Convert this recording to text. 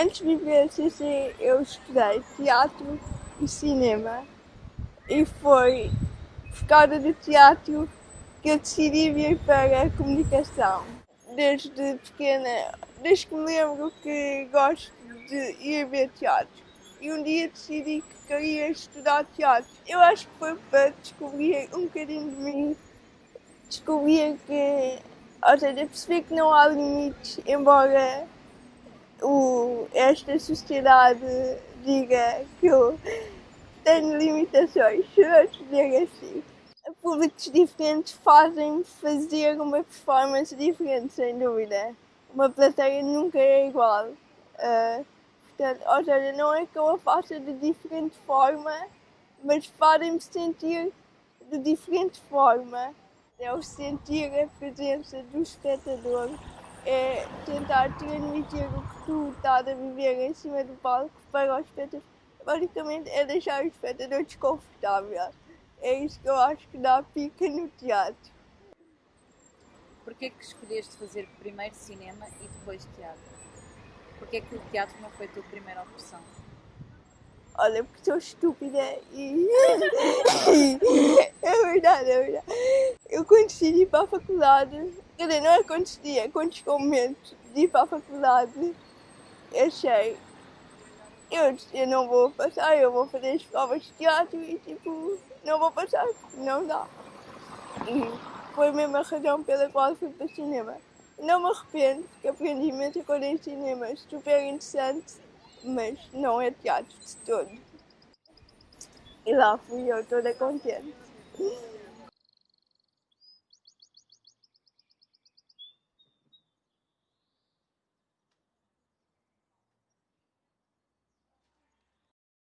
Antes de vir a CC, eu estudei teatro e cinema. E foi por causa do teatro que eu decidi vir para a comunicação. Desde pequena, desde que me lembro que gosto de ir ver teatro. E um dia decidi que queria estudar teatro. Eu acho que foi para descobrir um bocadinho de mim. Descobrir que, ou seja, perceber que não há limites, embora esta sociedade diga que eu tenho limitações, vamos dizer assim. Públicos diferentes fazem fazer uma performance diferente, sem dúvida. Uma plateia nunca é igual. Uh, portanto, ou seja, não é que eu a faça de diferente forma, mas fazem-me sentir de diferente forma. É o sentir a presença do espectador, é tentar transmitir o que tu estás a viver em cima do palco para o espectador basicamente é deixar o espectador desconfortável. É isso que eu acho que dá pica no teatro. Porquê que escolheste fazer primeiro cinema e depois teatro? Porquê que o teatro não foi a tua primeira opção? Olha, porque sou estúpida e. é verdade, é verdade. Eu decidi ir para a faculdade, quer dizer, não é quando chegou o momento de ir para a faculdade, achei, eu, eu não vou passar, eu vou fazer as provas de teatro e tipo, não vou passar, não dá. E foi a mesma razão pela qual fui para o cinema. Não me arrependo, porque aprendi muita coisa em cinema, super interessante, mas não é teatro de todo. E lá fui eu toda contente.